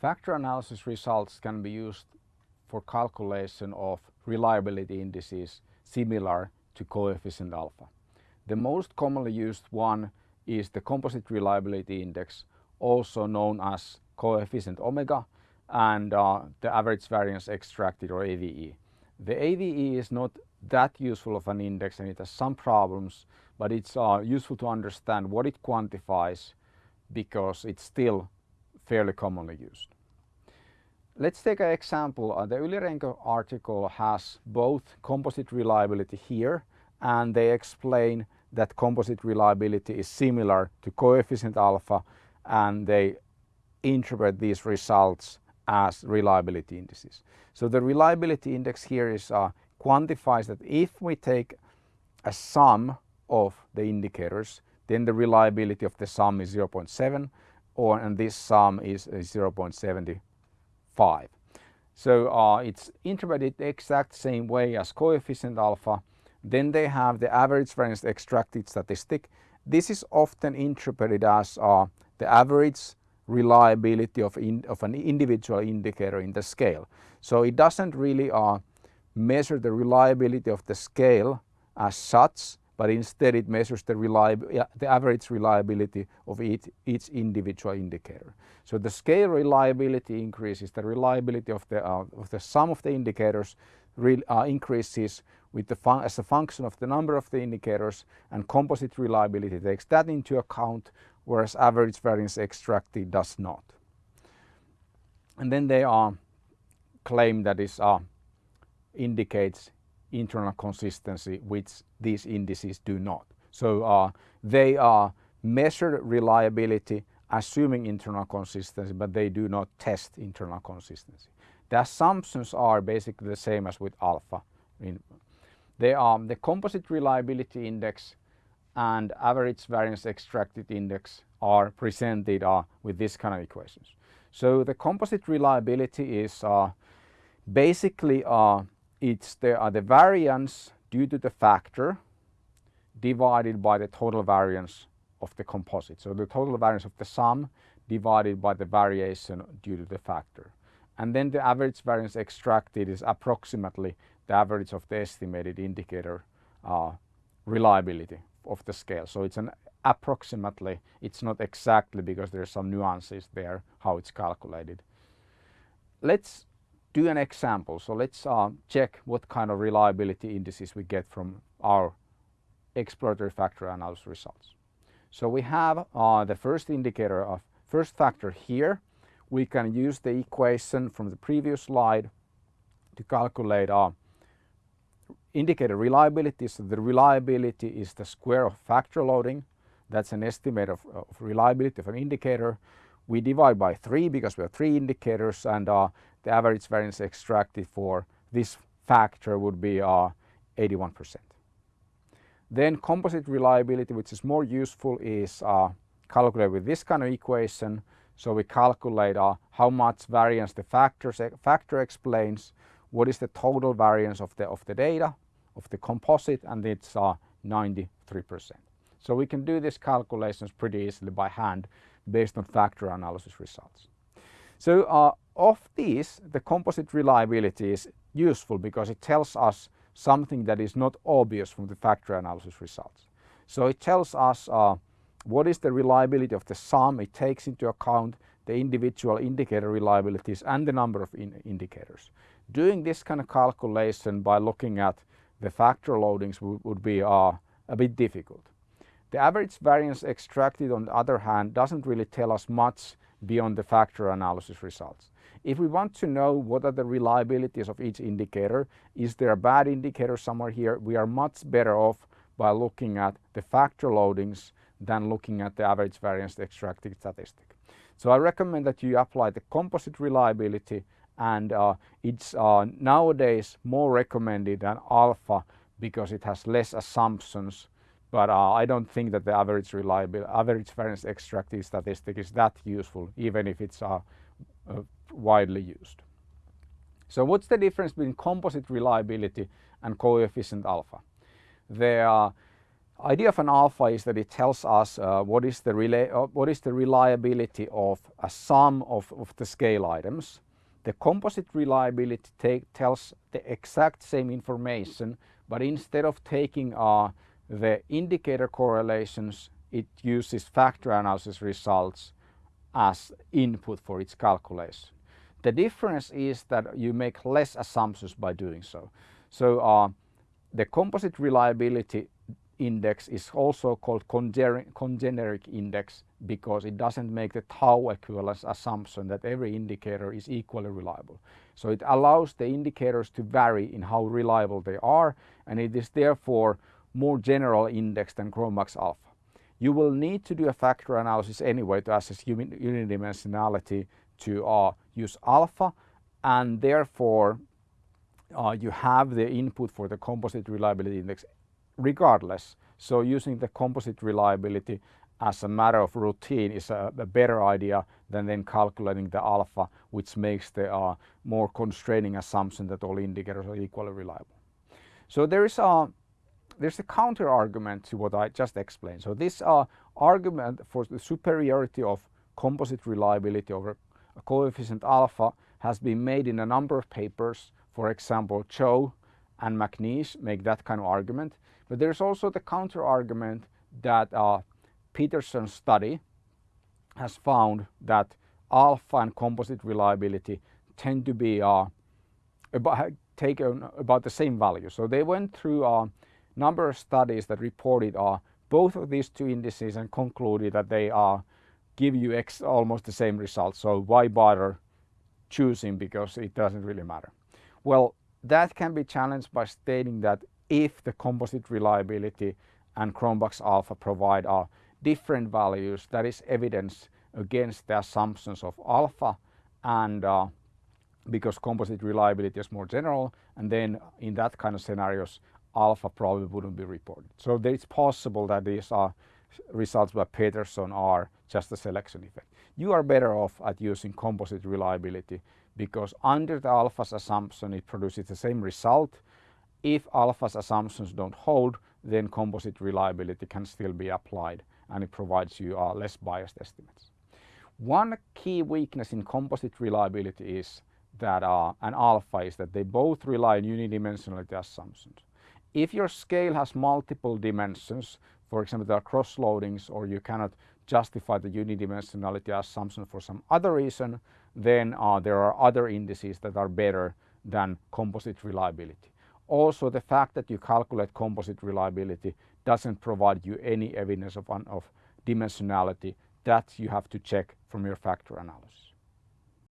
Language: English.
Factor analysis results can be used for calculation of reliability indices similar to coefficient alpha. The most commonly used one is the composite reliability index, also known as coefficient omega and uh, the average variance extracted or AVE. The AVE is not that useful of an index and it has some problems, but it's uh, useful to understand what it quantifies because it's still fairly commonly used. Let's take an example. Uh, the Yli-Renko article has both composite reliability here and they explain that composite reliability is similar to coefficient alpha and they interpret these results as reliability indices. So the reliability index here is uh, quantifies that if we take a sum of the indicators then the reliability of the sum is 0.7 or and this sum is 0.75. So uh, it's interpreted the exact same way as coefficient alpha. Then they have the average variance extracted statistic. This is often interpreted as uh, the average reliability of, in, of an individual indicator in the scale. So it doesn't really uh, measure the reliability of the scale as such, but instead it measures the, the average reliability of each, each individual indicator. So the scale reliability increases, the reliability of the, uh, of the sum of the indicators uh, increases with the as a function of the number of the indicators and composite reliability takes that into account whereas average variance extracted does not. And then they are claim that uh, indicates internal consistency which these indices do not. So uh, they are measured reliability assuming internal consistency but they do not test internal consistency. The assumptions are basically the same as with alpha. They are the composite reliability index and average variance extracted index are presented uh, with this kind of equations. So the composite reliability is uh, basically uh, it's the, uh, the variance due to the factor divided by the total variance of the composite. So the total variance of the sum divided by the variation due to the factor. And then the average variance extracted is approximately the average of the estimated indicator uh, reliability of the scale. So it's an approximately, it's not exactly because there's some nuances there how it's calculated. Let's do an example. So let's uh, check what kind of reliability indices we get from our exploratory factor analysis results. So we have uh, the first indicator of first factor here. We can use the equation from the previous slide to calculate our indicator reliability. So the reliability is the square of factor loading. That's an estimate of, of reliability of an indicator. We divide by 3 because we have 3 indicators and uh, the average variance extracted for this factor would be 81%. Uh, then composite reliability which is more useful is uh, calculated with this kind of equation. So we calculate uh, how much variance the factors, factor explains, what is the total variance of the, of the data of the composite and it's uh, 93%. So we can do these calculations pretty easily by hand based on factor analysis results. So uh, of these the composite reliability is useful because it tells us something that is not obvious from the factor analysis results. So it tells us uh, what is the reliability of the sum, it takes into account the individual indicator reliabilities and the number of in indicators. Doing this kind of calculation by looking at the factor loadings would, be uh, a bit difficult. The average variance extracted on the other hand doesn't really tell us much beyond the factor analysis results. If we want to know what are the reliabilities of each indicator, is there a bad indicator somewhere here, we are much better off by looking at the factor loadings than looking at the average variance extracted statistic. So I recommend that you apply the composite reliability and uh, it's uh, nowadays more recommended than alpha because it has less assumptions but uh, I don't think that the average reliability, average variance extractive statistic is that useful even if it's uh, uh, widely used. So what's the difference between composite reliability and coefficient alpha? The idea of an alpha is that it tells us uh, what, is the uh, what is the reliability of a sum of, of the scale items. The composite reliability tells the exact same information, but instead of taking uh, the indicator correlations, it uses factor analysis results as input for its calculation. The difference is that you make less assumptions by doing so. So uh, the composite reliability index is also called congeneric index because it doesn't make the tau equivalence assumption that every indicator is equally reliable. So it allows the indicators to vary in how reliable they are and it is therefore more general index than Cronbach's alpha. You will need to do a factor analysis anyway to assess unidimensionality to uh, use alpha and therefore uh, you have the input for the composite reliability index regardless. So using the composite reliability as a matter of routine is a, a better idea than then calculating the alpha which makes the uh, more constraining assumption that all indicators are equally reliable. So there is a there's a counter argument to what I just explained. So this uh, argument for the superiority of composite reliability over a coefficient alpha has been made in a number of papers. For example, Cho and McNeish make that kind of argument. But there's also the counter argument that uh, Peterson's study has found that alpha and composite reliability tend to be uh, about, taken about the same value. So they went through a number of studies that reported uh, both of these two indices and concluded that they are give you almost the same results. So why bother choosing because it doesn't really matter. Well, that can be challenged by stating that if the composite reliability and Cronbach's alpha provide are different values, that is evidence against the assumptions of alpha and uh, because composite reliability is more general and then in that kind of scenarios alpha probably wouldn't be reported. So it's possible that these are results by Peterson are just a selection effect. You are better off at using composite reliability because under the alpha's assumption it produces the same result. If alpha's assumptions don't hold then composite reliability can still be applied and it provides you uh, less biased estimates. One key weakness in composite reliability is that uh, an alpha is that they both rely on unidimensionality assumptions. If your scale has multiple dimensions, for example, there are cross loadings or you cannot justify the unidimensionality assumption for some other reason, then uh, there are other indices that are better than composite reliability. Also, the fact that you calculate composite reliability doesn't provide you any evidence of, of dimensionality that you have to check from your factor analysis.